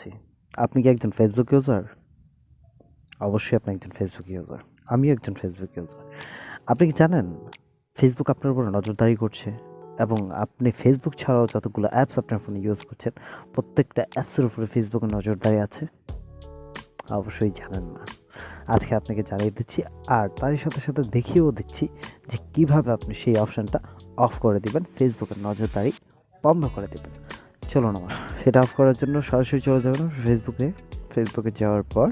বলছি, আপনি কি একজন ফেসবুক ইউজার অবশ্যই আপনি একজন ফেসবুক ইউজার আমিও একজন ফেসবুক ইউজার আপনি কি জানেন ফেসবুক আপনার উপর নজরদারি করছে এবং আপনি ফেসবুক ছাড়াও যতগুলো অ্যাপস আপনার ফোনে ইউজ করছেন, প্রত্যেকটা অ্যাপসের উপরে ফেসবুকের নজরদারি আছে? অবশ্যই জানেন না। আজকে আপনাকে জানিয়ে দিচ্ছি, আর তারই সাথে সাথে দেখিয়েও দিচ্ছি যে কীভাবে আপনি সেই অপশানটা অফ করে দিবেন ফেসবুকের নজরদারি বন্ধ করে দেবেন। চলুন আমার। সেটা অফ করার জন্য সরাসরি চলে যাবেন ফেসবুকে ফেসবুকে যাওয়ার পর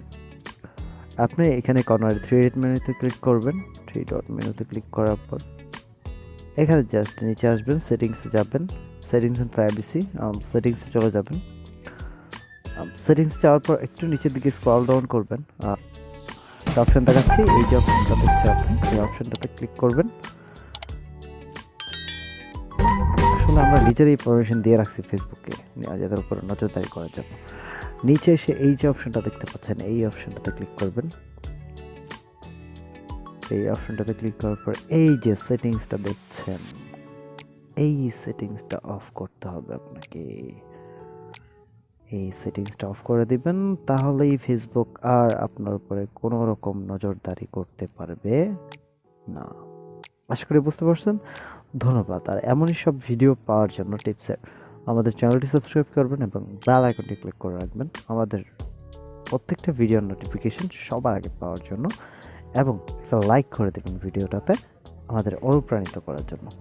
আপনি এখানে কর্নার থ্রি ডট মেনুতে ক্লিক করবেন। থ্রি ডট মেনুতে ক্লিক করার পর এখানে জাস্ট নিচে আসবেন সেটিংসে যাবেন। সেটিংস অ্যান্ড প্রাইভেসি সেটিংসে চলে যাবেন। সেটিংস যাওয়ার পর একটু নিচের দিকে স্ক্রল ডাউন করবেন। অপশান দেখাচ্ছি, এই যে অপশনটা দেখছে আপনি, এই অপশনটাতে ক্লিক করবেন। আসলে আমরা নিজেরই পারমিশন দিয়ে রাখছি ফেসবুকে যাদের উপরে নজরদারি করার জন্য। নিচে এসে এই যে অপশনটা দেখতে পাচ্ছেন, এই অপশনটাতে ক্লিক করবেন। এই অপশনটাতে ক্লিক করার পর এই যে সেটিংসটা দেখছেন, এই সেটিংসটা অফ করতে হবে আপনাকে। এই সেটিংসটা অফ করে দিবেন, তাহলেই ফেসবুক আর আপনার উপরে কোনো রকম নজরদারি করতে পারবে না। আশা করি বুঝতে পারছেন? ধন্যবাদ। আর এমনই সব ভিডিও পাওয়ার জন্য টিপসের আমাদের চ্যানেলটি সাবস্ক্রাইব করবেন এবং বেল আইকনটি ক্লিক করে রাখবেন। আমাদের প্রত্যেকটা ভিডিওর নোটিফিকেশন সবার আগে পাওয়ার জন্য এবং একটা লাইক করে দেবেন ভিডিওটাতে আমাদের অনুপ্রাণিত করার জন্য।